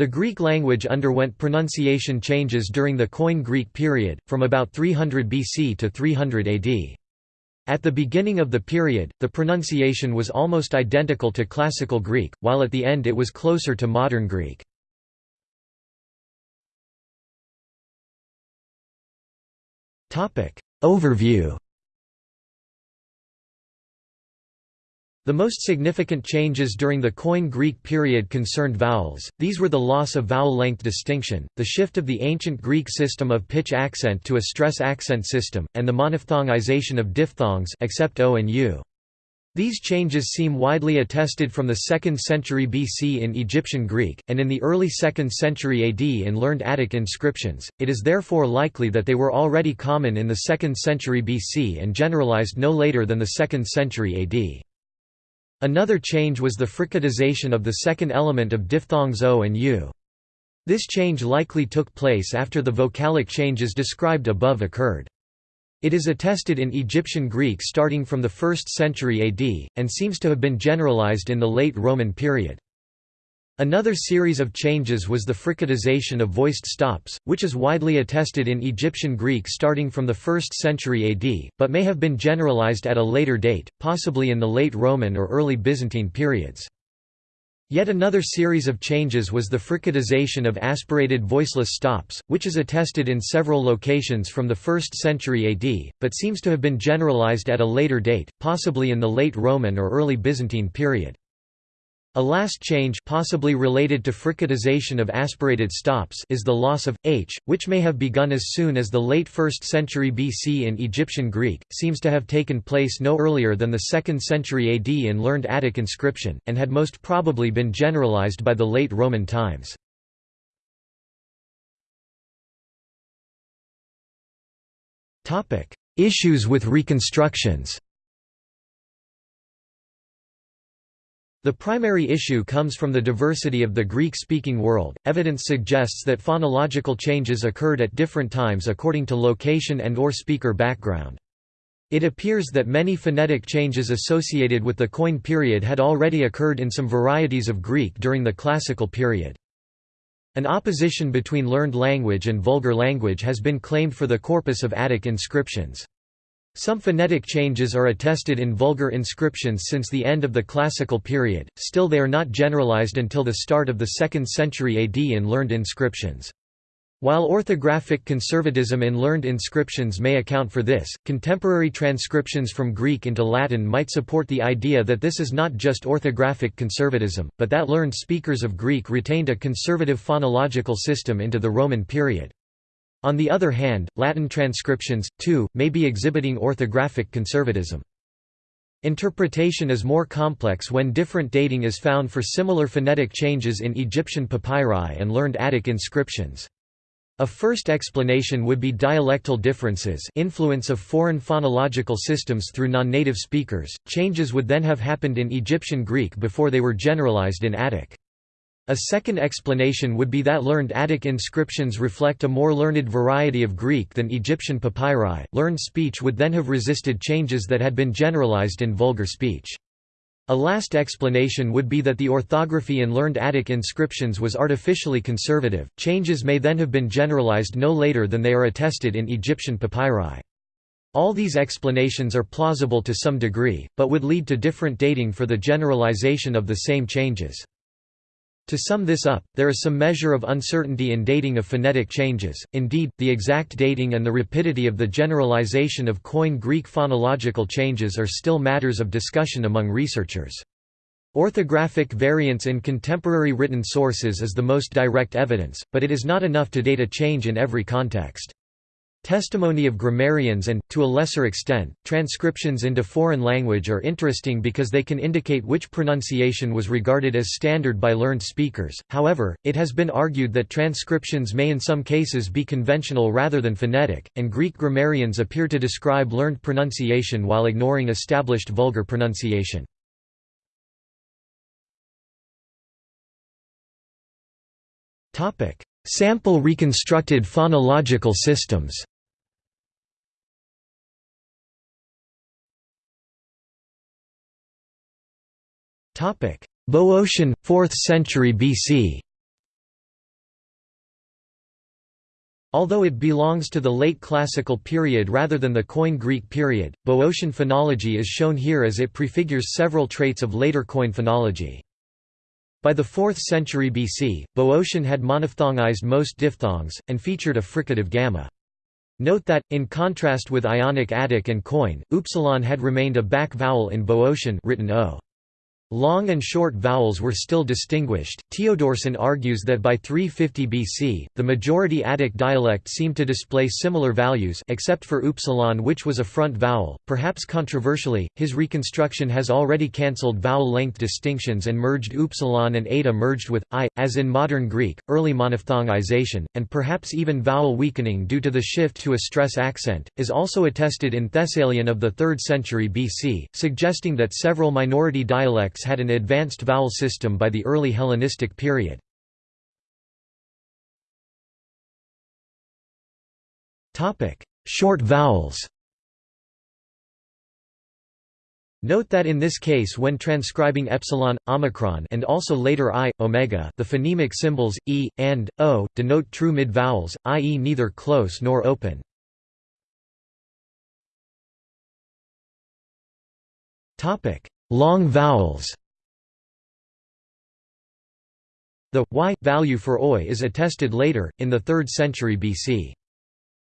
The Greek language underwent pronunciation changes during the Koine Greek period, from about 300 BC to 300 AD. At the beginning of the period, the pronunciation was almost identical to Classical Greek, while at the end it was closer to Modern Greek. Overview The most significant changes during the Koine Greek period concerned vowels, these were the loss of vowel length distinction, the shift of the ancient Greek system of pitch accent to a stress accent system, and the monophthongization of diphthongs except o and u. These changes seem widely attested from the 2nd century BC in Egyptian Greek, and in the early 2nd century AD in learned Attic inscriptions, it is therefore likely that they were already common in the 2nd century BC and generalized no later than the 2nd century AD. Another change was the fricatization of the second element of diphthongs o and u. This change likely took place after the vocalic changes described above occurred. It is attested in Egyptian Greek starting from the 1st century AD, and seems to have been generalized in the late Roman period. Another series of changes was the fricatization of voiced stops, which is widely attested in Egyptian Greek starting from the 1st century AD, but may have been generalized at a later date, possibly in the late Roman or early Byzantine periods. Yet another series of changes was the fricatization of aspirated voiceless stops, which is attested in several locations from the 1st century AD, but seems to have been generalized at a later date, possibly in the late Roman or early Byzantine period. A last change possibly related to fricatization of aspirated stops is the loss of h, which may have begun as soon as the late 1st century BC in Egyptian Greek, seems to have taken place no earlier than the 2nd century AD in learned Attic inscription, and had most probably been generalized by the late Roman times. Issues with reconstructions The primary issue comes from the diversity of the Greek-speaking world. Evidence suggests that phonological changes occurred at different times according to location and or speaker background. It appears that many phonetic changes associated with the Koine period had already occurred in some varieties of Greek during the Classical period. An opposition between learned language and vulgar language has been claimed for the corpus of Attic inscriptions. Some phonetic changes are attested in vulgar inscriptions since the end of the Classical period, still they are not generalized until the start of the 2nd century AD in learned inscriptions. While orthographic conservatism in learned inscriptions may account for this, contemporary transcriptions from Greek into Latin might support the idea that this is not just orthographic conservatism, but that learned speakers of Greek retained a conservative phonological system into the Roman period. On the other hand, Latin transcriptions, too, may be exhibiting orthographic conservatism. Interpretation is more complex when different dating is found for similar phonetic changes in Egyptian papyri and learned Attic inscriptions. A first explanation would be dialectal differences influence of foreign phonological systems through non-native speakers. Changes would then have happened in Egyptian Greek before they were generalized in Attic. A second explanation would be that learned Attic inscriptions reflect a more learned variety of Greek than Egyptian papyri. Learned speech would then have resisted changes that had been generalized in vulgar speech. A last explanation would be that the orthography in learned Attic inscriptions was artificially conservative. Changes may then have been generalized no later than they are attested in Egyptian papyri. All these explanations are plausible to some degree, but would lead to different dating for the generalization of the same changes. To sum this up, there is some measure of uncertainty in dating of phonetic changes, indeed, the exact dating and the rapidity of the generalization of Koine Greek phonological changes are still matters of discussion among researchers. Orthographic variance in contemporary written sources is the most direct evidence, but it is not enough to date a change in every context. Testimony of grammarians and, to a lesser extent, transcriptions into foreign language are interesting because they can indicate which pronunciation was regarded as standard by learned speakers, however, it has been argued that transcriptions may in some cases be conventional rather than phonetic, and Greek grammarians appear to describe learned pronunciation while ignoring established vulgar pronunciation. Sample reconstructed phonological systems Boeotian, 4th century BC Although it belongs to the late Classical period rather than the Koine Greek period, Boeotian phonology is shown here as it prefigures several traits of later Koine phonology. By the 4th century BC, Boeotian had monophthongized most diphthongs, and featured a fricative gamma. Note that, in contrast with Ionic Attic and Koine, upsilon had remained a back vowel in Boeotian written o. Long and short vowels were still distinguished. Teodorsson argues that by 350 BC, the majority Attic dialect seemed to display similar values except for upsilon which was a front vowel. Perhaps controversially, his reconstruction has already cancelled vowel length distinctions and merged upsilon and eta merged with i, as in modern Greek, early monophthongization, and perhaps even vowel weakening due to the shift to a stress accent, is also attested in Thessalian of the 3rd century BC, suggesting that several minority dialects had an advanced vowel system by the early Hellenistic period. Short vowels Note that in this case when transcribing epsilon, omicron and also later i, omega the phonemic symbols, e, and, o, denote true mid-vowels, i.e. neither close nor open. Long vowels The y value for oi is attested later, in the 3rd century BC.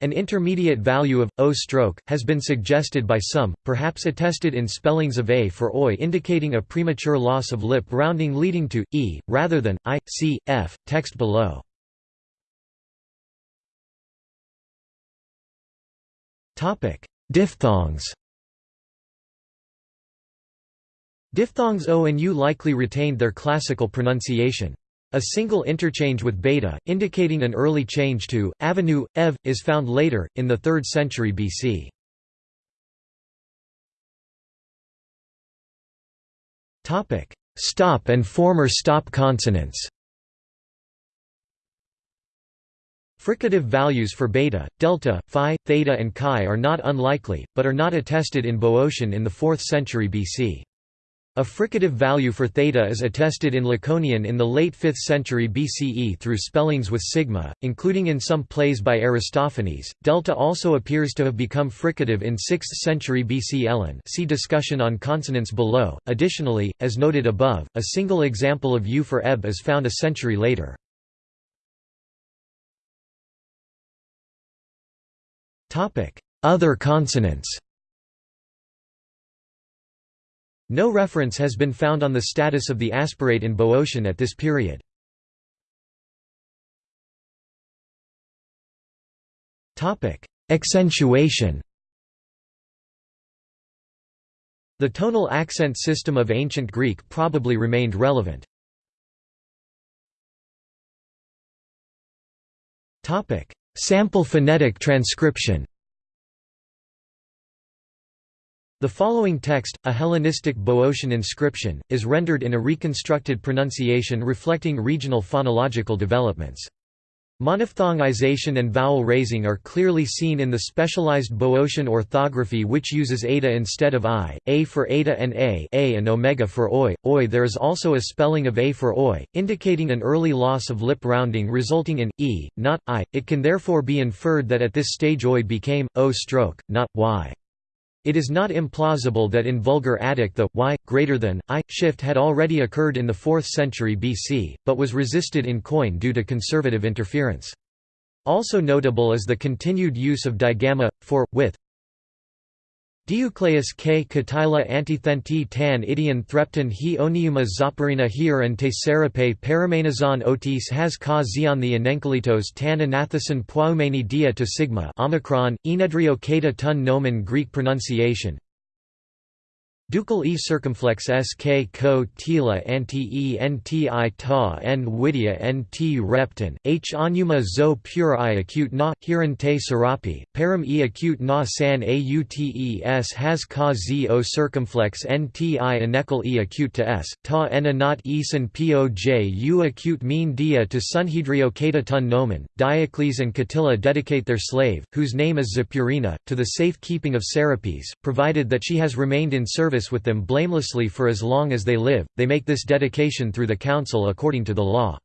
An intermediate value of o stroke has been suggested by some, perhaps attested in spellings of a for oi indicating a premature loss of lip rounding leading to e rather than i, c, f. Text below. Topic: Diphthongs. Diphthongs O and U likely retained their classical pronunciation. A single interchange with beta, indicating an early change to avenue, ev, is found later, in the 3rd century BC. Stop and former stop consonants Fricative values for beta, delta, phi, theta and chi are not unlikely, but are not attested in Boeotian in the 4th century BC. A fricative value for theta is attested in Laconian in the late 5th century BCE through spellings with sigma, including in some plays by Aristophanes. Delta also appears to have become fricative in 6th century BC Elean. See discussion on consonants below. Additionally, as noted above, a single example of U for eb is found a century later. Topic: Other consonants. No reference has been found on the status of the aspirate in Boeotian at this period. Accentuation The tonal accent system of ancient Greek probably remained relevant. Sample phonetic transcription the following text, a Hellenistic Boeotian inscription, is rendered in a reconstructed pronunciation reflecting regional phonological developments. Monophthongization and vowel raising are clearly seen in the specialized Boeotian orthography which uses eta instead of i, a for eta and a, a and omega for oi, oi. There is also a spelling of a for oi, indicating an early loss of lip rounding resulting in e, not i. It can therefore be inferred that at this stage oi became o stroke, not y. It is not implausible that in Vulgar Attic the y greater than i shift had already occurred in the 4th century BC, but was resisted in Koine due to conservative interference. Also notable is the continued use of digamma for with Diucleus k. Katila antithenti tan idion threpton he oniuma zoparina hier and te serape paramenazon otis has ka zion the enenkalitos tan anathason poumeni dia to sigma omicron, enedrio kata tun nomen Greek pronunciation, Ducal e circumflex sk ko tila anti e nti ta n widia nt repton, h onuma zo pure i acute na, hiran te serapi, param e acute na san autes has ka z o circumflex nti anecal e acute to s, ta ena not esan poj u acute mean dia to sunhedrio kata tun nomen. Diocles and Catilla dedicate their slave, whose name is Zepurina, to the safe keeping of Serapis, provided that she has remained in service service with them blamelessly for as long as they live, they make this dedication through the council according to the law.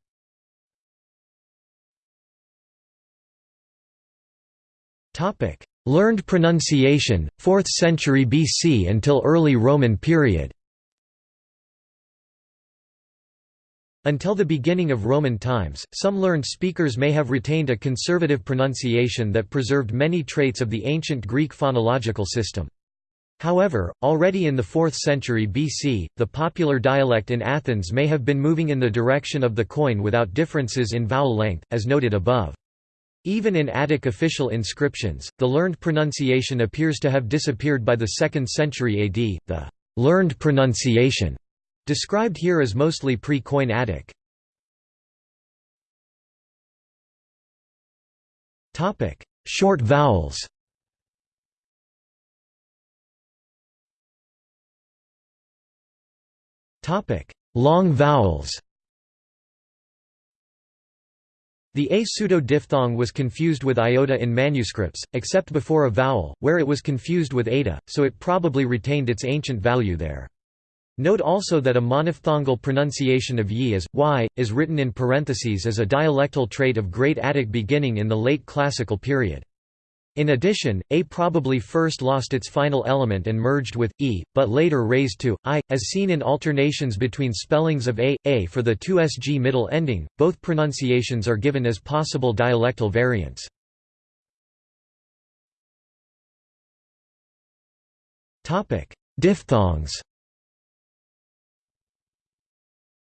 Learned pronunciation, 4th century BC until early Roman period Until the beginning of Roman times, some learned speakers may have retained a conservative pronunciation that preserved many traits of the ancient Greek phonological system. However, already in the 4th century BC, the popular dialect in Athens may have been moving in the direction of the Koine without differences in vowel length, as noted above. Even in Attic official inscriptions, the learned pronunciation appears to have disappeared by the 2nd century AD. The learned pronunciation Described here is mostly pre-Koine Attic. Short vowels. Topic: Long vowels. The a pseudo-diphthong was confused with iota in manuscripts, except before a vowel, where it was confused with eta, so it probably retained its ancient value there. Note also that a monophthongal pronunciation of yi as, y, is written in parentheses as a dialectal trait of Great Attic beginning in the late Classical period. In addition, a probably first lost its final element and merged with e, but later raised to i, as seen in alternations between spellings of a, a for the 2sg middle ending. Both pronunciations are given as possible dialectal variants. Topic: Diphthongs.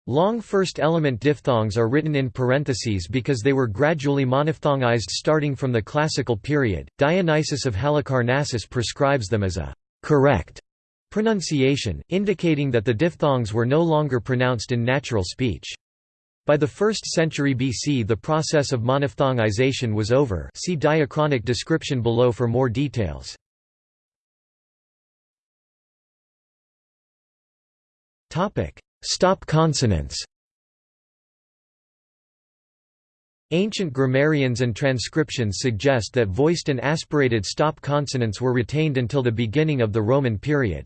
Long first-element diphthongs are written in parentheses because they were gradually monophthongized starting from the classical period. Dionysius of Halicarnassus prescribes them as a correct pronunciation, indicating that the diphthongs were no longer pronounced in natural speech. By the 1st century BC the process of monophthongization was over see diachronic description below for more details. Stop consonants Ancient grammarians and transcriptions suggest that voiced and aspirated stop consonants were retained until the beginning of the Roman period.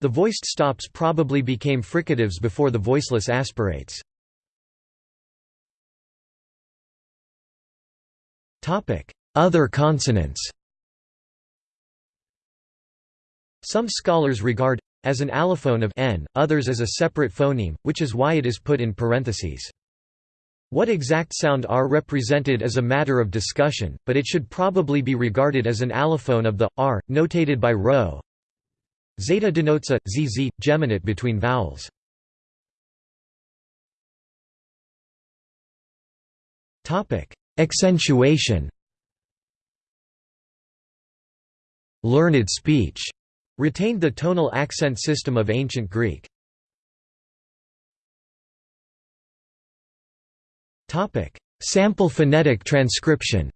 The voiced stops probably became fricatives before the voiceless aspirates. Other consonants Some scholars regard as an allophone of n, others as a separate phoneme, which is why it is put in parentheses. What exact sound r represented is a matter of discussion, but it should probably be regarded as an allophone of the r, notated by rho. Zeta denotes a zz geminate between vowels. Topic: Accentuation. Learned speech Retained the tonal accent system of ancient Greek. Topic: Sample phonetic transcription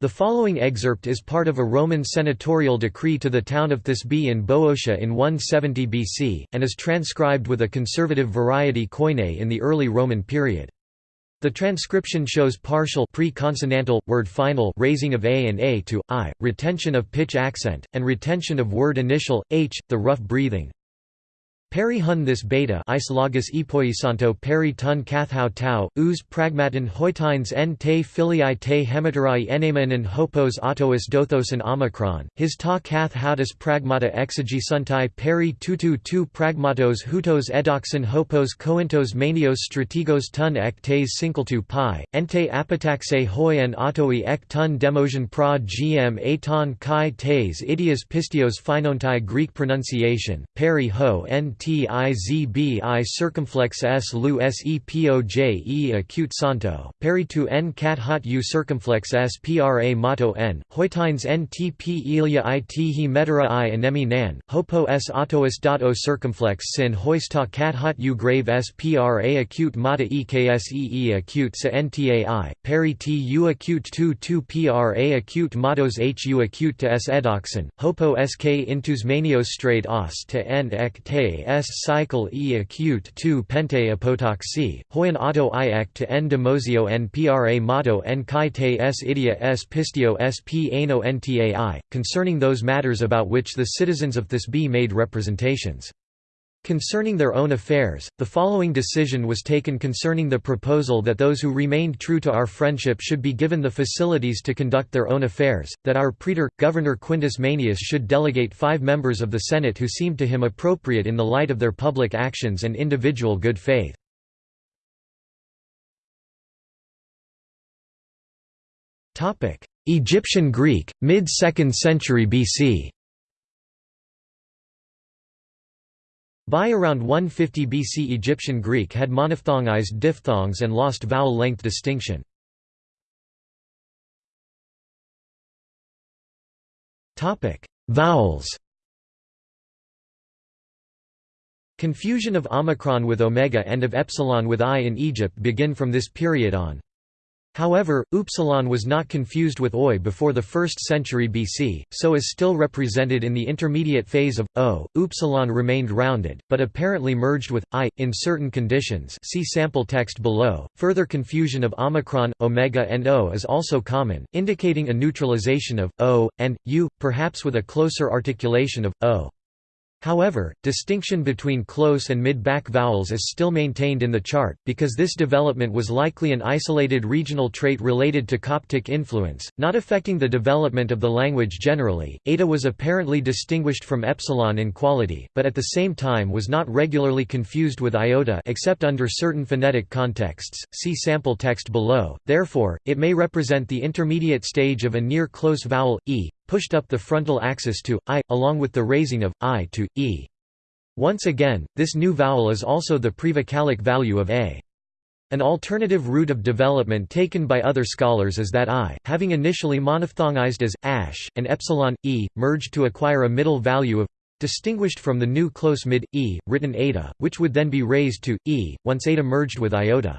The following excerpt is part of a Roman senatorial decree to the town of Thisbe in Boeotia in 170 BC, and is transcribed with a conservative variety koine in the early Roman period. The transcription shows partial pre-consonantal, word final raising of a and a to i, retention of pitch accent, and retention of word initial, h, the rough breathing. Peri hun this beta isologous epoisanto peri tun kathau tau, us pragmatin hoitines en te filii te hemiterai enemanen hopos autois dothosan omicron, his ta kath hautus pragmata exegisuntai peri tutu tu pragmatos hutos edoxin hopos coentos manios strategos tun ek tes sinkeltu pi, ente apitaxe hoi en autoi ek tun demosion pra gm aton kai tes idias pistios finontai Greek pronunciation, peri ho nt tizbi circumflex s lu acute santo, peritu n cat hot u circumflex s pra motto n, hoitines n tp ilia it he metera i anemi nan, hopo s autois dot o circumflex sin hoista cat hot u grave s pra acute mata eksee acute sa ntai, peri t u acute 2 2 pra acute mottos hu acute to s edoxin, hopo sk intus manios straight os to n ek te s cycle e acute 2 pente apotoxy, hoyan auto i ek to n demosio n pra motto n kai te s idia s pistio s p ano ntai, concerning those matters about which the citizens of Thisbe made representations. Concerning their own affairs, the following decision was taken concerning the proposal that those who remained true to our friendship should be given the facilities to conduct their own affairs, that our praetor, Governor Quintus Manius should delegate five members of the Senate who seemed to him appropriate in the light of their public actions and individual good faith. Egyptian Greek, mid-2nd century BC By around 150 BC Egyptian Greek had monophthongized diphthongs and lost vowel length distinction. Vowels Confusion of omicron with omega and of epsilon with i in Egypt begin from this period on. However, upsilon was not confused with oi before the 1st century BC, so is still represented in the intermediate phase of o. Upsilon remained rounded, but apparently merged with i in certain conditions. See sample text below. Further confusion of omicron, omega, and o is also common, indicating a neutralization of o and u, perhaps with a closer articulation of o. However, distinction between close and mid-back vowels is still maintained in the chart, because this development was likely an isolated regional trait related to Coptic influence, not affecting the development of the language generally. Eta was apparently distinguished from epsilon in quality, but at the same time was not regularly confused with iota except under certain phonetic contexts. See sample text below. Therefore, it may represent the intermediate stage of a near close vowel e, pushed up the frontal axis to i, along with the raising of i to e. Once again, this new vowel is also the prevocalic value of a. An alternative route of development taken by other scholars is that i, having initially monophthongized as ash, and epsilon e, merged to acquire a middle value of distinguished from the new close mid e, written eta, which would then be raised to e once eta merged with iota.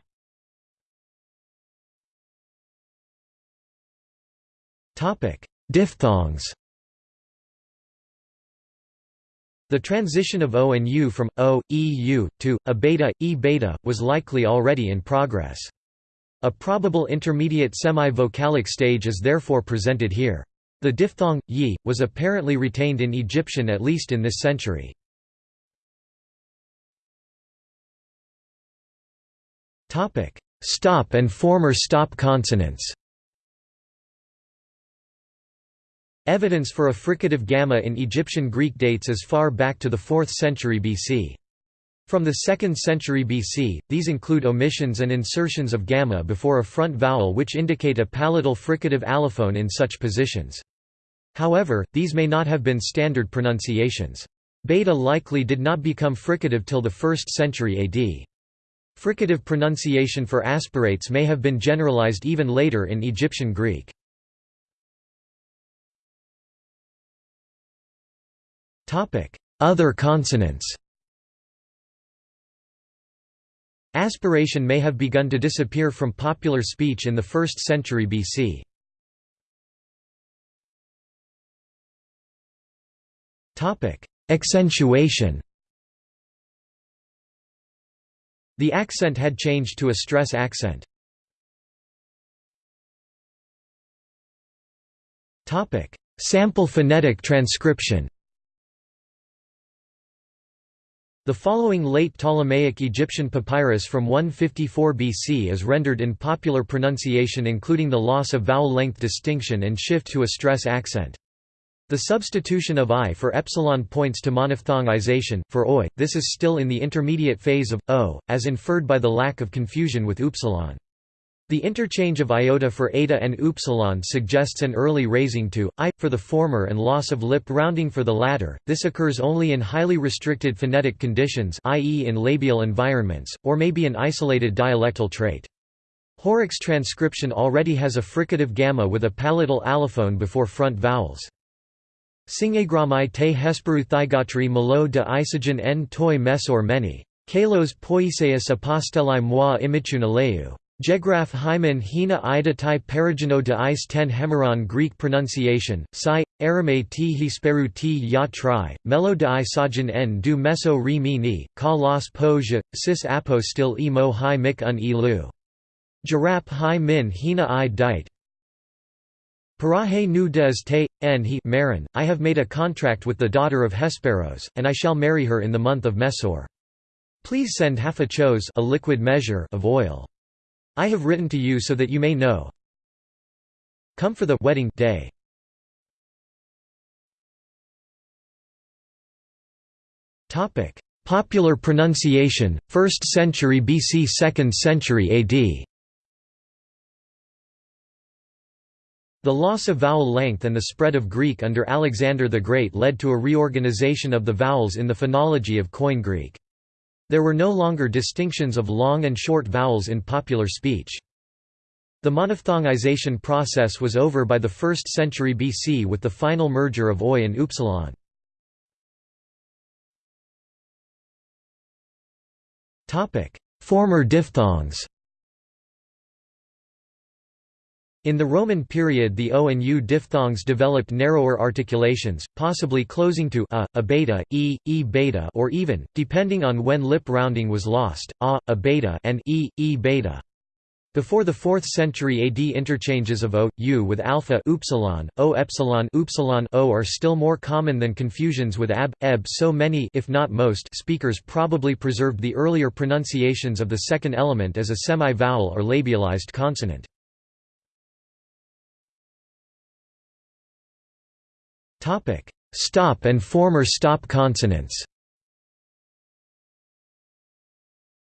Topic: Diphthongs The transition of O and U from O, E, U, to a beta, E beta, was likely already in progress. A probable intermediate semi-vocalic stage is therefore presented here. The diphthong, yi, was apparently retained in Egyptian at least in this century. Stop and former stop consonants Evidence for a fricative gamma in Egyptian Greek dates as far back to the 4th century BC. From the 2nd century BC, these include omissions and insertions of gamma before a front vowel which indicate a palatal fricative allophone in such positions. However, these may not have been standard pronunciations. Beta likely did not become fricative till the 1st century AD. Fricative pronunciation for aspirates may have been generalized even later in Egyptian Greek. Other consonants. Aspiration may have begun to disappear from popular speech in the 1st century BC. Accentuation. The accent had changed to a stress accent. Sample phonetic transcription The following late Ptolemaic Egyptian papyrus from 154 BC is rendered in popular pronunciation including the loss of vowel length distinction and shift to a stress accent. The substitution of i for epsilon points to monophthongization, for oi, this is still in the intermediate phase of o, as inferred by the lack of confusion with upsilon. The interchange of iota for eta and upsilon suggests an early raising to i for the former and loss of lip rounding for the latter. This occurs only in highly restricted phonetic conditions, i.e., in labial environments, or may be an isolated dialectal trait. Horrocks transcription already has a fricative gamma with a palatal allophone before front vowels. Singagramai te hesperu thigatri malo de isogen en toi mesor meni. Kalos poiseus apostellai moi imichuna leu. Jegraph hymen hina ida tai perigeno de is ten hemeron Greek pronunciation, psi, arame t hisperu t ya tri, melo de sajin en du meso re mi ni, ka los po je, sis apo still e mo hi mik un e lu. Girap hi min hina i dite. Parahe nu des te, en he Marin, I have made a contract with the daughter of Hesperos, and I shall marry her in the month of Mesor. Please send half a chose a liquid measure of oil. I have written to you so that you may know. Come for the wedding day. Topic: Popular pronunciation, 1st century BC 2nd century AD The loss of vowel length and the spread of Greek under Alexander the Great led to a reorganization of the vowels in the phonology of Koine Greek. There were no longer distinctions of long and short vowels in popular speech. The monophthongization process was over by the 1st century BC with the final merger of oi and upsilon. Former diphthongs In the Roman period the O and U diphthongs developed narrower articulations, possibly closing to a, a beta, e, e beta or even, depending on when lip rounding was lost, a, a beta and e, e beta. Before the 4th century AD interchanges of o, u with alpha upsilon, o epsilon upsilon o are still more common than confusions with ab, eb so many if not most speakers probably preserved the earlier pronunciations of the second element as a semi-vowel or labialized consonant. Stop and former stop consonants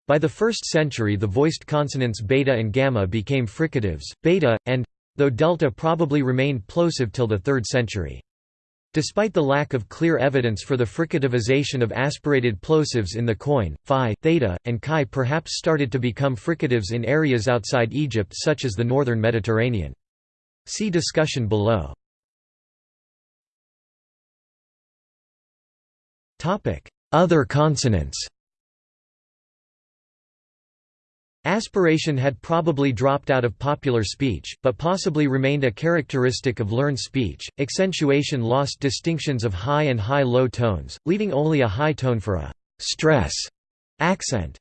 By the 1st century the voiced consonants beta and gamma became fricatives, beta, and though delta probably remained plosive till the 3rd century. Despite the lack of clear evidence for the fricativization of aspirated plosives in the Koine, phi, theta, and chi perhaps started to become fricatives in areas outside Egypt such as the northern Mediterranean. See discussion below. Other consonants Aspiration had probably dropped out of popular speech, but possibly remained a characteristic of learned speech. Accentuation lost distinctions of high and high-low tones, leaving only a high tone for a stress accent.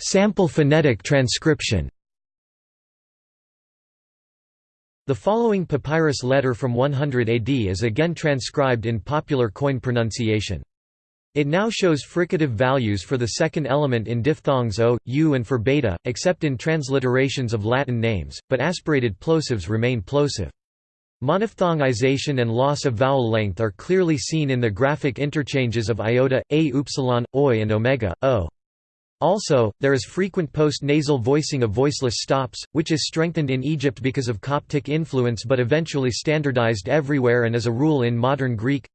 Sample phonetic transcription. The following papyrus letter from 100 AD is again transcribed in popular Koine pronunciation. It now shows fricative values for the second element in diphthongs o, u and for beta, except in transliterations of Latin names, but aspirated plosives remain plosive. Monophthongization and loss of vowel length are clearly seen in the graphic interchanges of iota, a upsilon, oi and omega, o. Also, there is frequent post-nasal voicing of voiceless stops, which is strengthened in Egypt because of Coptic influence but eventually standardized everywhere and as a rule in modern Greek.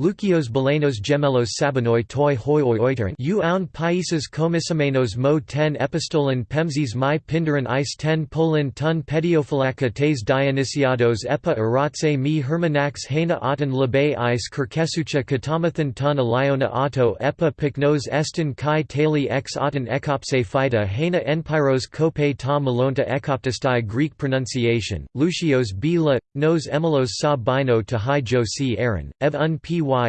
Lucios Belenos Gemelos Sabinoi toi hoi oiterin. U aun países comissamenos mo ten epistolen pemzes mi pinderan is ten polin tun pediophilaka tes Dionysiados epa eratse mi hermanax hena auton labe is kirkesucha katamathan tun aliona auto epa pyknos estin kai tali ex auton ekopse phyta hena enpyros kope ta malonta ekoptistai Greek pronunciation, Lucios bila, nos emelos sa bino to hi jo si aaron, ev un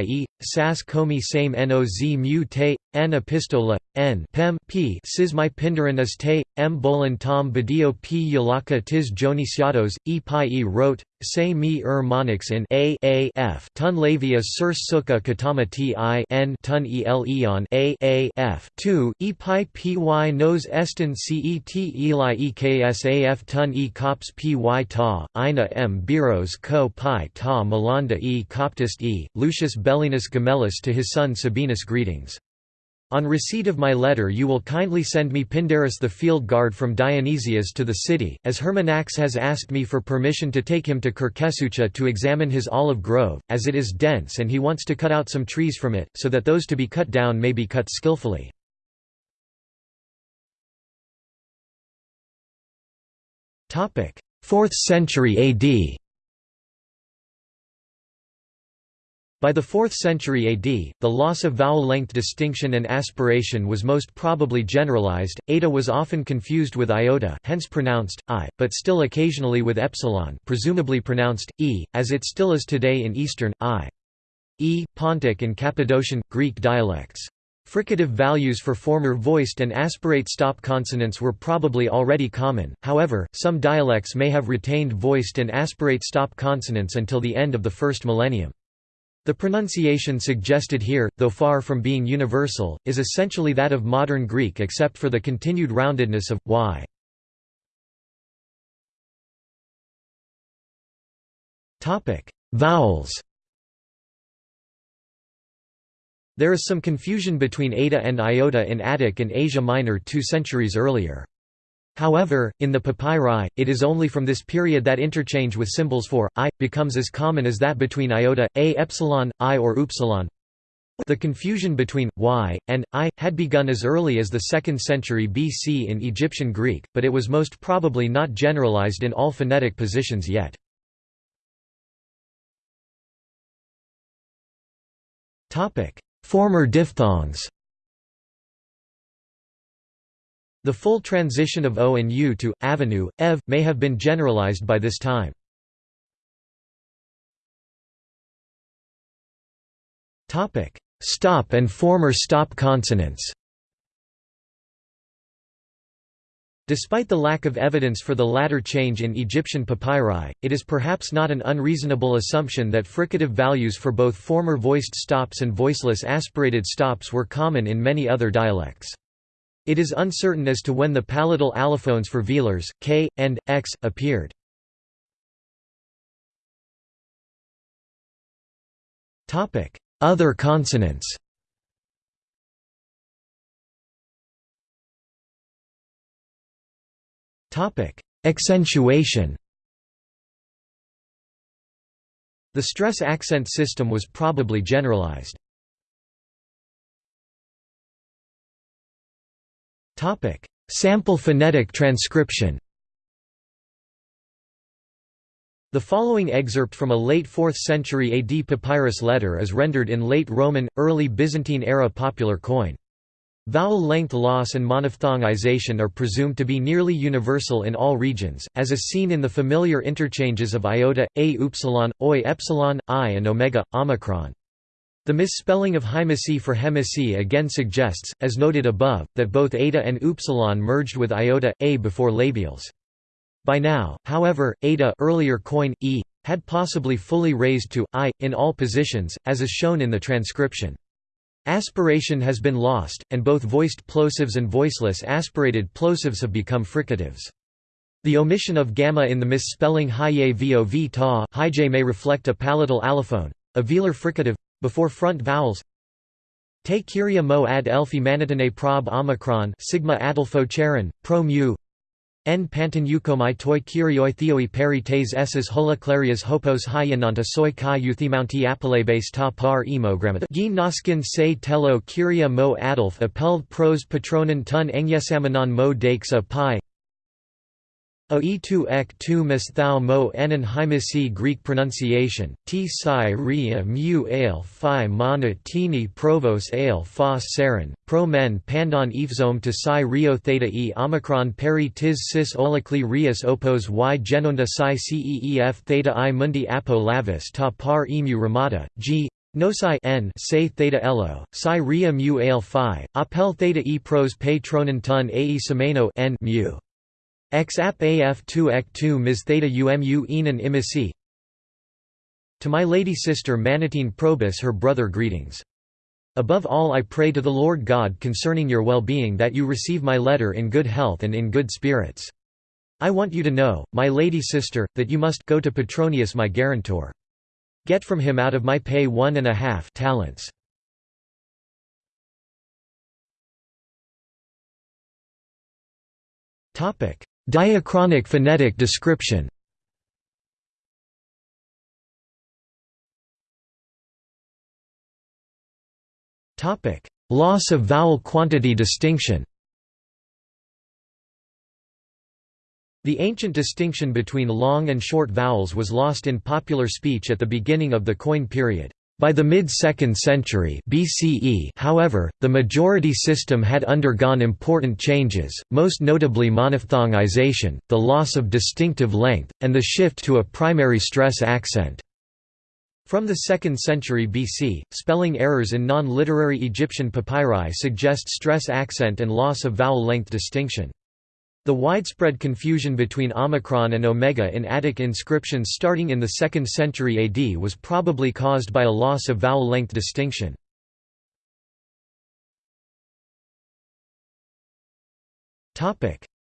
ye, sas komi same noz mu te, n epistola, n pem p sis my pindaran is te, m bolan tom badio p yalaka tis jonisiatos, e pi e wrote, se mi er monix in a a f tun lavia sur suka katama ti n tun el eon a a f 2 e pi py nos estin cet eli eksaf tun e cops py ta, ina m biros co pi ta malanda e coptist e, Lucius Bellinus Gemellus to his son Sabinus greetings. On receipt of my letter you will kindly send me Pindarus the field guard from Dionysias to the city, as Hermanax has asked me for permission to take him to Kirkesucha to examine his olive grove, as it is dense and he wants to cut out some trees from it, so that those to be cut down may be cut skillfully. 4th century AD By the 4th century AD, the loss of vowel length distinction and aspiration was most probably generalized. Eta was often confused with iota, hence pronounced i, but still occasionally with epsilon, presumably pronounced e, as it still is today in Eastern i. E, Pontic and Cappadocian Greek dialects. Fricative values for former voiced and aspirate stop consonants were probably already common, however, some dialects may have retained voiced and aspirate stop consonants until the end of the first millennium. The pronunciation suggested here, though far from being universal, is essentially that of modern Greek except for the continued roundedness of y. Topic: Vowels There is some confusion between eta and iota in Attic and Asia Minor two centuries earlier. However, in the papyri, it is only from this period that interchange with symbols for i becomes as common as that between iota, a epsilon, i or upsilon. The confusion between y and i had begun as early as the 2nd century BC in Egyptian Greek, but it was most probably not generalized in all phonetic positions yet. Former diphthongs The full transition of O and U to, avenue, ev, may have been generalized by this time. Stop and former stop consonants Despite the lack of evidence for the latter change in Egyptian papyri, it is perhaps not an unreasonable assumption that fricative values for both former voiced stops and voiceless aspirated stops were common in many other dialects. It is uncertain as to when the palatal allophones for velars, k, and, x, appeared. Other consonants Accentuation. The stress accent system was probably generalized. Sample phonetic transcription. The following excerpt from a late 4th century AD papyrus letter is rendered in late Roman, early Byzantine era popular Koine. Vowel length loss and monophthongization are presumed to be nearly universal in all regions, as is seen in the familiar interchanges of iota, a upsilon, oi epsilon, i and omega, omicron. The misspelling of hymacy for hemicy again suggests, as noted above, that both eta and upsilon merged with iota, a before labials. By now, however, eta earlier Koine, e, had possibly fully raised to, i, in all positions, as is shown in the transcription. Aspiration has been lost, and both voiced plosives and voiceless aspirated plosives have become fricatives. The omission of gamma in the misspelling hye vov ta may reflect a palatal allophone, a velar fricative, before front vowels. Te kyria mo ad elfi manitane prob omicron sigma adelfo charon, pro mu En panton eukomai toi theoi peri tes esses hola clarias hopos hyenanta soi kai euthimounti apelebes ta par emogrammata. Gin noskin se tello kyria mo adolf appelled pros patronen tun engyesamanon mo dakes a pi O e2 ek 2 mis thou mo enon hymisi Greek pronunciation, t si ria mu ale phi mana tini provos ale phos sarin, pro men pandon ephzome to si rio theta e omicron peri tis cis olikli rius opos y genonda si ceef theta i mundi apo lavis ta par emu ramata, g Nosi n say theta elo, psi ria mu ale phi, appel theta e pros patronen ton ae semeno n mu. X ap af 2 ek 2 mis theta umu enon imisi To my lady sister Manatine Probus her brother greetings. Above all I pray to the Lord God concerning your well-being that you receive my letter in good health and in good spirits. I want you to know, my lady sister, that you must go to Petronius my guarantor. Get from him out of my pay one and a half talents. Topic Diachronic phonetic description Loss of vowel quantity distinction The ancient distinction between long and short vowels was lost in popular speech at the beginning of the Koine period. By the mid-2nd century BCE, however, the majority system had undergone important changes, most notably monophthongization, the loss of distinctive length, and the shift to a primary stress accent. From the 2nd century BC, spelling errors in non-literary Egyptian papyri suggest stress accent and loss of vowel length distinction. The widespread confusion between omicron and omega in Attic inscriptions starting in the 2nd century AD was probably caused by a loss of vowel length distinction.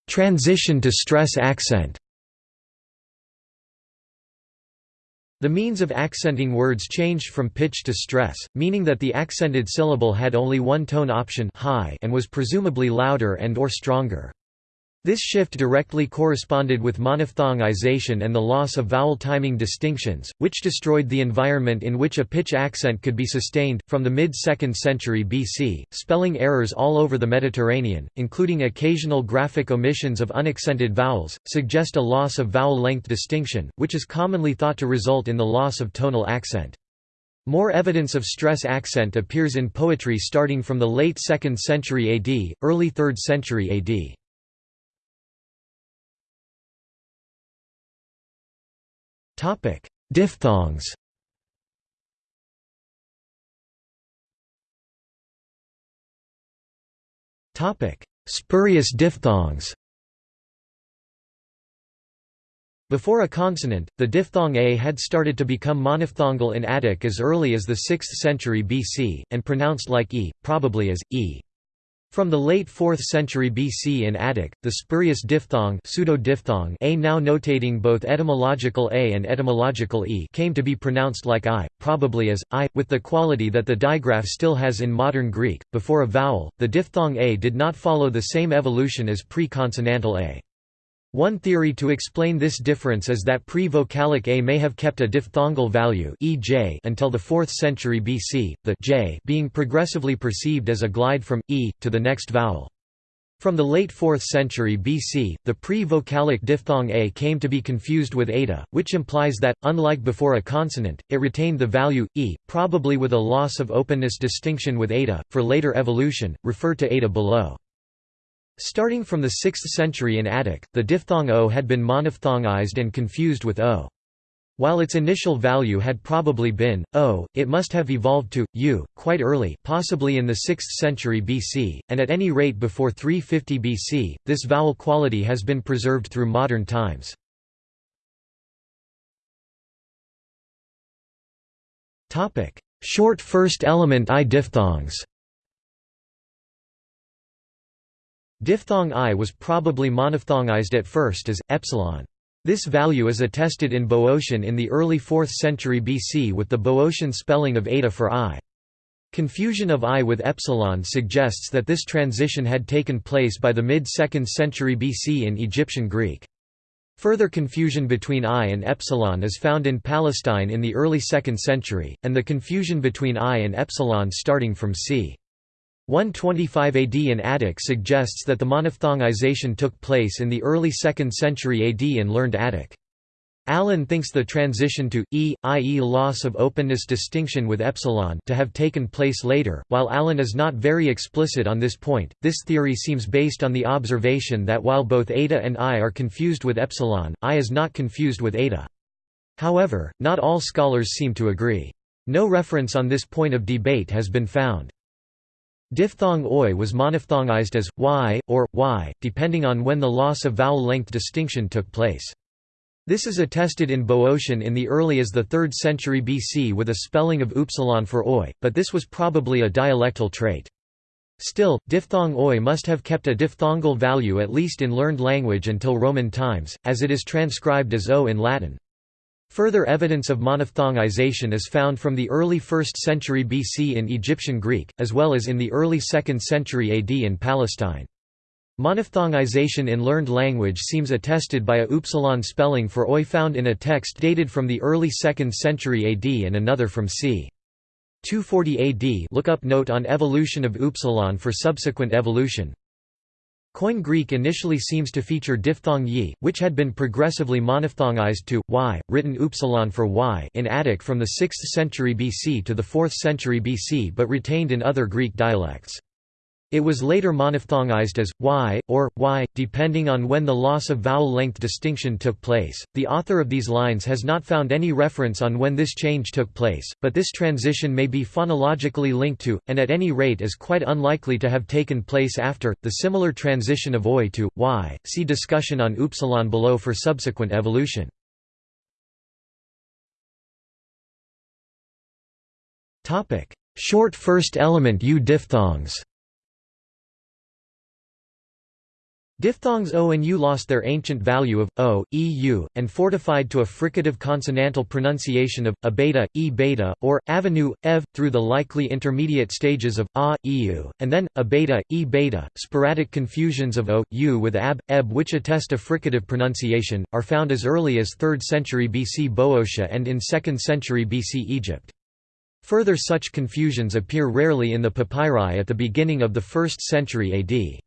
Transition to stress accent The means of accenting words changed from pitch to stress, meaning that the accented syllable had only one tone option high and was presumably louder and or stronger. This shift directly corresponded with monophthongization and the loss of vowel timing distinctions, which destroyed the environment in which a pitch accent could be sustained. From the mid 2nd century BC, spelling errors all over the Mediterranean, including occasional graphic omissions of unaccented vowels, suggest a loss of vowel length distinction, which is commonly thought to result in the loss of tonal accent. More evidence of stress accent appears in poetry starting from the late 2nd century AD, early 3rd century AD. Topic: Diphthongs. Topic: Spurious diphthongs. Before a consonant, the diphthong a had started to become monophthongal in Attic as early as the 6th century BC, and pronounced like e, probably as e. From the late 4th century BC in Attic, the spurious diphthong, pseudo-diphthong a now notating both etymological a and etymological e came to be pronounced like i, probably as i, with the quality that the digraph still has in modern Greek. Before a vowel, the diphthong a did not follow the same evolution as pre-consonantal a. One theory to explain this difference is that pre-vocalic a may have kept a diphthongal value ej until the 4th century BC, the j being progressively perceived as a glide from e to the next vowel. From the late 4th century BC, the pre-vocalic diphthong a came to be confused with eta, which implies that, unlike before a consonant, it retained the value e, probably with a loss of openness distinction with eta. For later evolution, refer to eta below. Starting from the 6th century in Attic, the diphthong o had been monophthongized and confused with o. While its initial value had probably been o, it must have evolved to u quite early, possibly in the 6th century BC, and at any rate before 350 BC. This vowel quality has been preserved through modern times. Topic: Short first element i diphthongs. Diphthong i was probably monophthongized at first as epsilon. This value is attested in Boeotian in the early 4th century BC with the Boeotian spelling of eta for i. Confusion of i with epsilon suggests that this transition had taken place by the mid-2nd century BC in Egyptian Greek. Further confusion between i and epsilon is found in Palestine in the early 2nd century, and the confusion between i and epsilon starting from c. 125 AD in Attic suggests that the monophthongization took place in the early 2nd century AD in learned Attic. Allen thinks the transition to e, i.e. loss of openness distinction with epsilon to have taken place later. While Allen is not very explicit on this point, this theory seems based on the observation that while both eta and i are confused with epsilon, i is not confused with eta. However, not all scholars seem to agree. No reference on this point of debate has been found. Diphthong oi was monophthongized as y or y, depending on when the loss of vowel length distinction took place. This is attested in Boeotian in the early as the 3rd century BC with a spelling of upsilon for oi, but this was probably a dialectal trait. Still, diphthong oi must have kept a diphthongal value at least in learned language until Roman times, as it is transcribed as o in Latin. Further evidence of monophthongization is found from the early 1st century BC in Egyptian Greek, as well as in the early 2nd century AD in Palestine. Monophthongization in learned language seems attested by a upsilon spelling for oi found in a text dated from the early 2nd century AD and another from c. 240 AD look up note on evolution of upsilon for subsequent evolution. Koine Greek initially seems to feature diphthong yi, which had been progressively monophthongized to y, written upsilon for y in Attic from the 6th century BC to the 4th century BC but retained in other Greek dialects. It was later monophthongized as y or y, depending on when the loss of vowel length distinction took place. The author of these lines has not found any reference on when this change took place, but this transition may be phonologically linked to, and at any rate is quite unlikely to have taken place after, the similar transition of oi to y. See discussion on upsilon below for subsequent evolution. Short first element U diphthongs Diphthongs o and u lost their ancient value of o, e, u, and fortified to a fricative consonantal pronunciation of a beta, e beta, or avenue, ev, through the likely intermediate stages of a, eu, and then a beta, e beta. Sporadic confusions of o, u with ab, eb, which attest a fricative pronunciation, are found as early as 3rd century BC Boeotia and in 2nd century BC Egypt. Further such confusions appear rarely in the papyri at the beginning of the 1st century AD.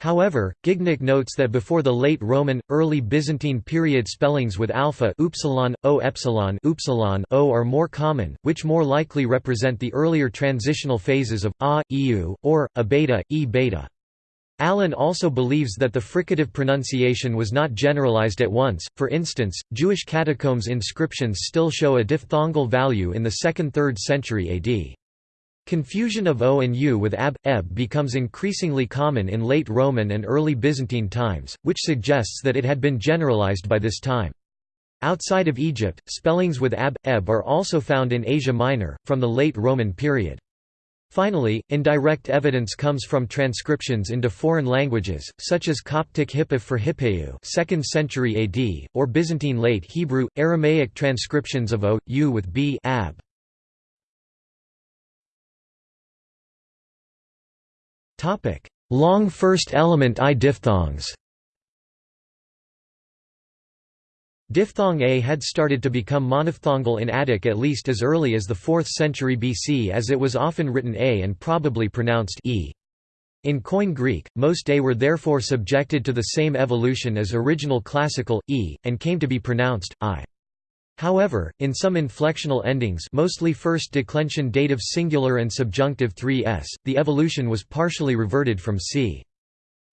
However, Gignac notes that before the late Roman, early Byzantine period spellings with alpha upsilon, o epsilon upsilon o are more common, which more likely represent the earlier transitional phases of a, eu, or a beta, e beta. Allen also believes that the fricative pronunciation was not generalized at once, for instance, Jewish catacombs inscriptions still show a diphthongal value in the 2nd–3rd century AD. Confusion of o and u with ab, eb becomes increasingly common in late Roman and early Byzantine times, which suggests that it had been generalized by this time. Outside of Egypt, spellings with ab, eb are also found in Asia Minor, from the late Roman period. Finally, indirect evidence comes from transcriptions into foreign languages, such as Coptic Hippah for Hippeu 2nd century AD, or Byzantine Late Hebrew, Aramaic transcriptions of o, u with b ab. Long first element I diphthongs Diphthong a had started to become monophthongal in Attic at least as early as the 4th century BC as it was often written a and probably pronounced e. In Koine Greek, most a were therefore subjected to the same evolution as original classical, e, and came to be pronounced, i. However, in some inflectional endings mostly first declension dative singular and subjunctive 3s, the evolution was partially reverted from c.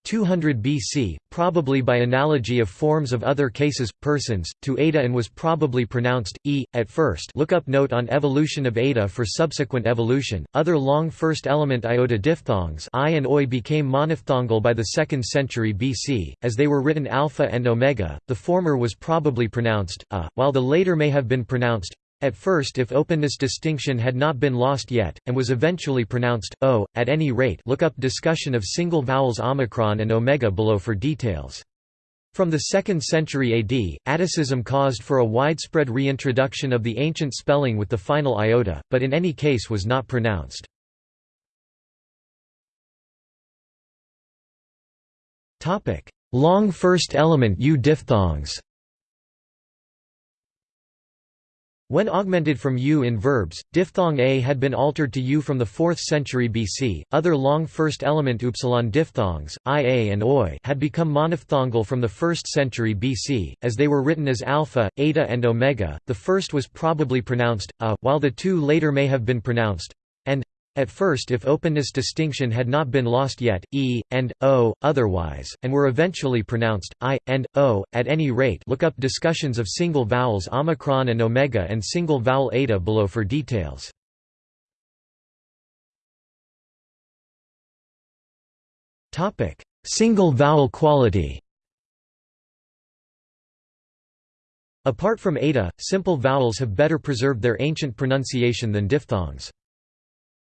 200 BC, probably by analogy of forms of other cases, persons, to eta and was probably pronounced e at first. Look up note on evolution of eta for subsequent evolution. Other long first element iota diphthongs i and oi became monophthongal by the 2nd century BC, as they were written alpha and omega. The former was probably pronounced a, while the later may have been pronounced at first if openness distinction had not been lost yet, and was eventually pronounced, o, at any rate look up discussion of single vowels omicron and omega below for details. From the 2nd century AD, Atticism caused for a widespread reintroduction of the ancient spelling with the final iota, but in any case was not pronounced. Long first element U diphthongs When augmented from u in verbs, diphthong a had been altered to u from the 4th century BC. Other long first element upsilon diphthongs, ia and oi, had become monophthongal from the 1st century BC, as they were written as alpha, eta, and omega. The first was probably pronounced a, while the two later may have been pronounced at first if openness distinction had not been lost yet, e, and, o, otherwise, and were eventually pronounced, i, and, o, at any rate look up discussions of single vowels omicron and omega and single vowel eta below for details. single vowel quality Apart from eta, simple vowels have better preserved their ancient pronunciation than diphthongs.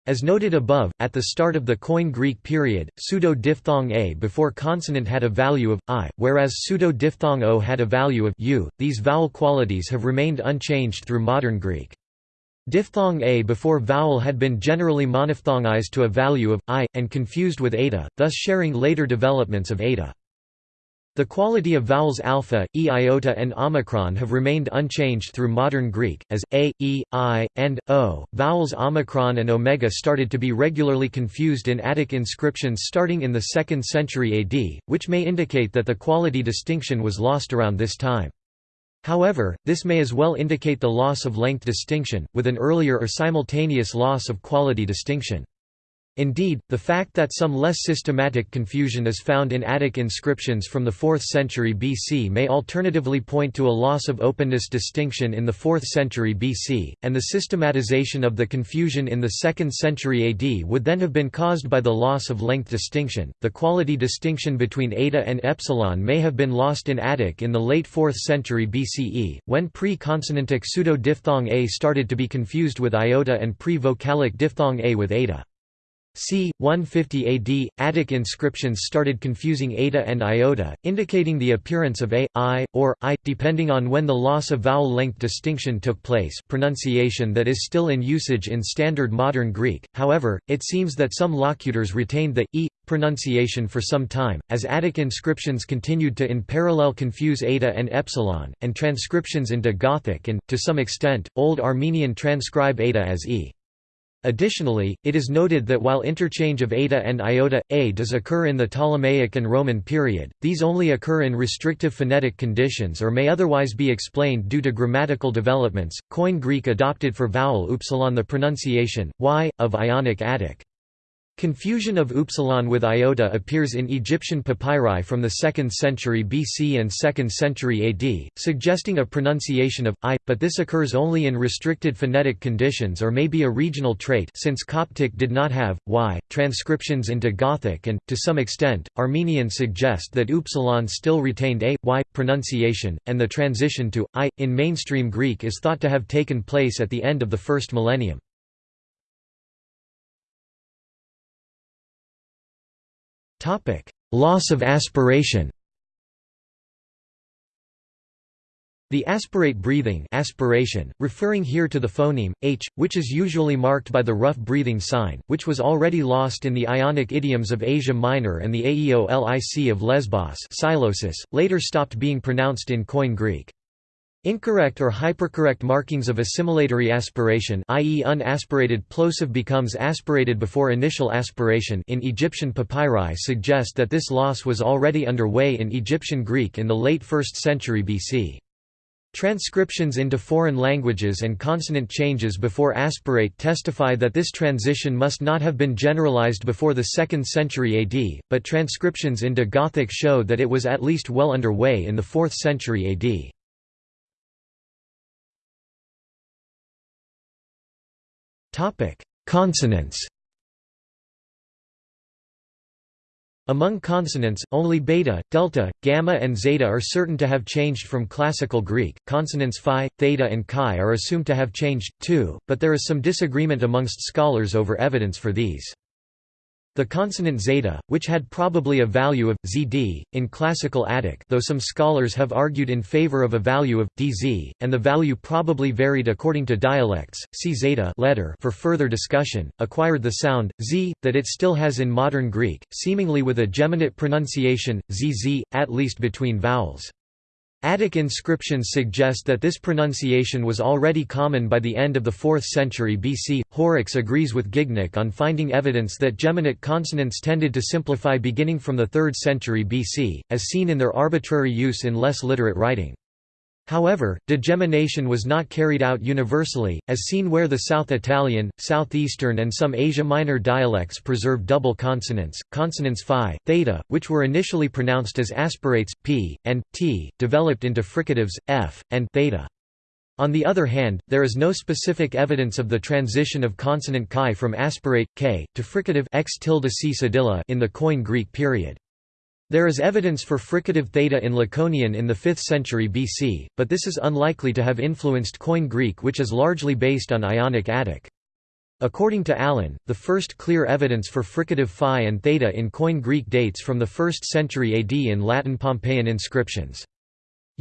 As noted above, at the start of the Koine Greek period, pseudo-diphthong a before consonant had a value of i, whereas pseudo-diphthong o had a value of u. These vowel qualities have remained unchanged through modern Greek. Diphthong a before vowel had been generally monophthongized to a value of i, and confused with eta, thus sharing later developments of eta. The quality of vowels alpha, e iota and omicron have remained unchanged through modern Greek, as a, e, i, and o. Vowels omicron and omega started to be regularly confused in Attic inscriptions starting in the 2nd century AD, which may indicate that the quality distinction was lost around this time. However, this may as well indicate the loss of length distinction, with an earlier or simultaneous loss of quality distinction. Indeed, the fact that some less systematic confusion is found in Attic inscriptions from the 4th century BC may alternatively point to a loss of openness distinction in the 4th century BC, and the systematization of the confusion in the 2nd century AD would then have been caused by the loss of length distinction. The quality distinction between eta and epsilon may have been lost in Attic in the late 4th century BCE, when pre-consonantic pseudo-diphthong a started to be confused with iota and pre-vocalic diphthong a with eta c. 150 AD, Attic inscriptions started confusing eta and iota, indicating the appearance of a, i, or i, depending on when the loss of vowel length distinction took place pronunciation that is still in usage in standard modern Greek, however, it seems that some locutors retained the e pronunciation for some time, as Attic inscriptions continued to in parallel confuse eta and epsilon, and transcriptions into Gothic and, to some extent, Old Armenian transcribe eta as e. Additionally, it is noted that while interchange of eta and iota, a does occur in the Ptolemaic and Roman period, these only occur in restrictive phonetic conditions or may otherwise be explained due to grammatical developments. Koine Greek adopted for vowel upsilon the pronunciation y of Ionic Attic. Confusion of upsilon with iota appears in Egyptian papyri from the 2nd century BC and 2nd century AD, suggesting a pronunciation of i, but this occurs only in restricted phonetic conditions or may be a regional trait since Coptic did not have y transcriptions into Gothic and to some extent Armenian suggest that upsilon still retained a y pronunciation and the transition to i in mainstream Greek is thought to have taken place at the end of the first millennium. Topic: Loss of aspiration. The aspirate breathing aspiration, referring here to the phoneme, h, which is usually marked by the rough breathing sign, which was already lost in the Ionic idioms of Asia Minor and the Aeolic of Lesbos psilosis, later stopped being pronounced in Koine Greek. Incorrect or hypercorrect markings of assimilatory aspiration i.e. unaspirated plosive becomes aspirated before initial aspiration in Egyptian papyri suggest that this loss was already underway in Egyptian Greek in the late 1st century BC. Transcriptions into foreign languages and consonant changes before aspirate testify that this transition must not have been generalized before the 2nd century AD, but transcriptions into Gothic show that it was at least well underway in the 4th century AD. Consonants. Among consonants, only beta, delta, gamma and zeta are certain to have changed from classical Greek. Consonants phi, theta and chi are assumed to have changed too, but there is some disagreement amongst scholars over evidence for these. The consonant zeta, which had probably a value of zd in classical Attic, though some scholars have argued in favor of a value of dz, and the value probably varied according to dialects. See zeta letter for further discussion. Acquired the sound z that it still has in modern Greek, seemingly with a geminate pronunciation zz, at least between vowels. Attic inscriptions suggest that this pronunciation was already common by the end of the 4th century BC. Horrocks agrees with Gignac on finding evidence that geminate consonants tended to simplify beginning from the 3rd century BC, as seen in their arbitrary use in less literate writing. However, degemination was not carried out universally, as seen where the South Italian, Southeastern and some Asia Minor dialects preserve double consonants, consonants phi, theta, which were initially pronounced as aspirates, p, and, t, developed into fricatives, f, and theta. On the other hand, there is no specific evidence of the transition of consonant chi from aspirate, k, to fricative x tilde c in the Koine Greek period. There is evidence for fricative theta in Laconian in the 5th century BC, but this is unlikely to have influenced Koine Greek which is largely based on Ionic Attic. According to Allen, the first clear evidence for fricative phi and theta in Koine Greek dates from the 1st century AD in Latin Pompeian inscriptions.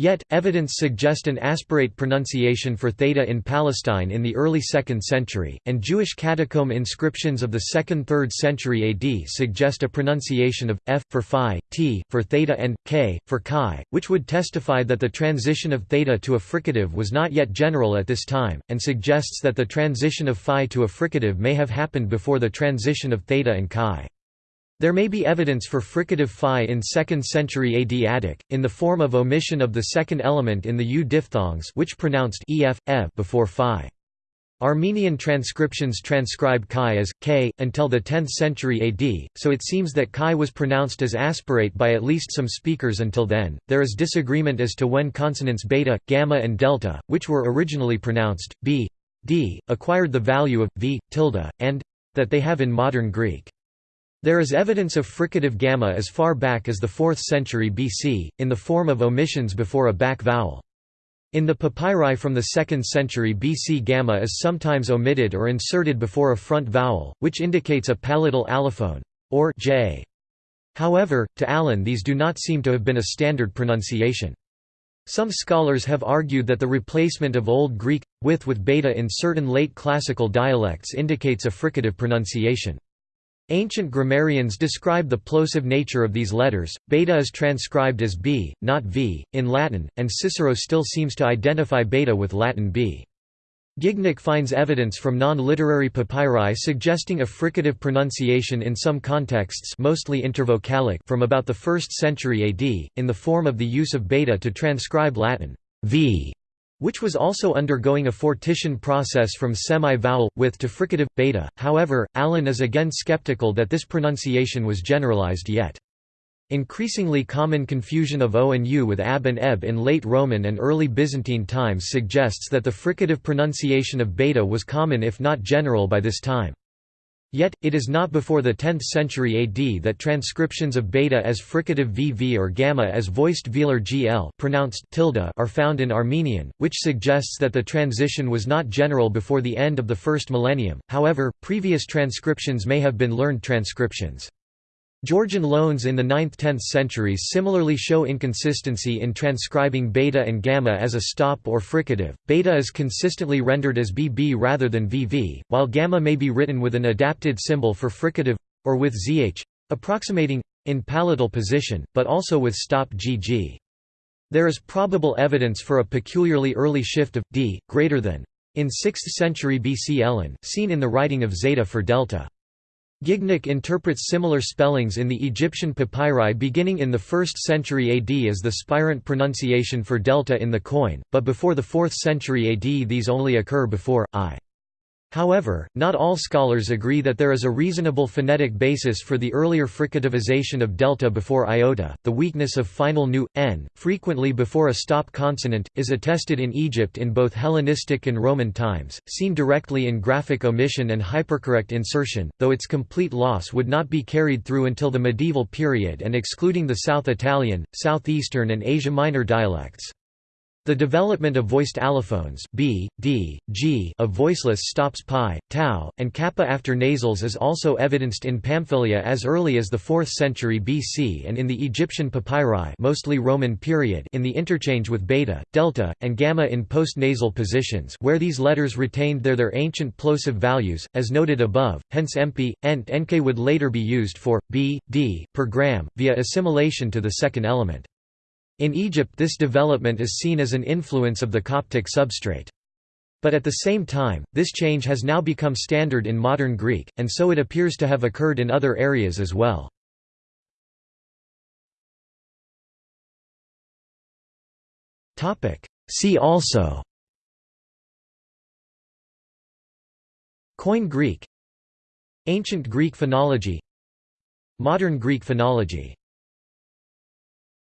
Yet, evidence suggest an aspirate pronunciation for theta in Palestine in the early 2nd century, and Jewish catacomb inscriptions of the 2nd–3rd century AD suggest a pronunciation of, f, for phi, t, for theta and, k, for chi, which would testify that the transition of theta to a fricative was not yet general at this time, and suggests that the transition of phi to a fricative may have happened before the transition of theta and chi. There may be evidence for fricative phi in 2nd century AD Attic, in the form of omission of the second element in the u diphthongs which pronounced ef, ev before phi. Armenian transcriptions transcribe chi as k until the 10th century AD, so it seems that chi was pronounced as aspirate by at least some speakers until then. There is disagreement as to when consonants beta, gamma, and delta, which were originally pronounced b, d, acquired the value of v tilde, and that they have in modern Greek. There is evidence of fricative gamma as far back as the 4th century BC, in the form of omissions before a back vowel. In the papyri from the 2nd century BC gamma is sometimes omitted or inserted before a front vowel, which indicates a palatal allophone, or j. However, to Allen these do not seem to have been a standard pronunciation. Some scholars have argued that the replacement of Old Greek, with with beta in certain late classical dialects indicates a fricative pronunciation. Ancient grammarians describe the plosive nature of these letters. Beta is transcribed as b, not v, in Latin, and Cicero still seems to identify beta with Latin b. Gignac finds evidence from non-literary papyri suggesting a fricative pronunciation in some contexts mostly intervocalic from about the 1st century AD, in the form of the use of beta to transcribe Latin v which was also undergoing a fortition process from semi-vowel, with to fricative, beta. However, Allen is again skeptical that this pronunciation was generalized yet. Increasingly common confusion of o and u with ab and eb in late Roman and early Byzantine times suggests that the fricative pronunciation of beta was common if not general by this time. Yet, it is not before the 10th century AD that transcriptions of beta as fricative vv or gamma as voiced velar gl pronounced tilde are found in Armenian, which suggests that the transition was not general before the end of the first millennium, however, previous transcriptions may have been learned transcriptions. Georgian loans in the 9th–10th centuries similarly show inconsistency in transcribing beta and gamma as a stop or fricative. Beta is consistently rendered as bb rather than vv, while gamma may be written with an adapted symbol for fricative or with zh, approximating in palatal position, but also with stop gg. There is probable evidence for a peculiarly early shift of d greater than in 6th century BC Elean, seen in the writing of zeta for delta. Gignac interprets similar spellings in the Egyptian papyri beginning in the 1st century AD as the spirant pronunciation for delta in the Koine, but before the 4th century AD these only occur before i. However, not all scholars agree that there is a reasonable phonetic basis for the earlier fricativization of delta before iota. The weakness of final nu, n, frequently before a stop consonant, is attested in Egypt in both Hellenistic and Roman times, seen directly in graphic omission and hypercorrect insertion, though its complete loss would not be carried through until the medieval period and excluding the South Italian, Southeastern, and Asia Minor dialects. The development of voiced allophones b, d, g of voiceless stops pi, tau, and kappa after nasals is also evidenced in Pamphylia as early as the 4th century BC and in the Egyptian papyri mostly Roman period in the interchange with beta, delta, and gamma in post-nasal positions where these letters retained their their ancient plosive values, as noted above, hence mp, ent nk would later be used for, b, d, per gram, via assimilation to the second element. In Egypt this development is seen as an influence of the Coptic substrate. But at the same time, this change has now become standard in modern Greek, and so it appears to have occurred in other areas as well. See also Koine Greek Ancient Greek phonology Modern Greek phonology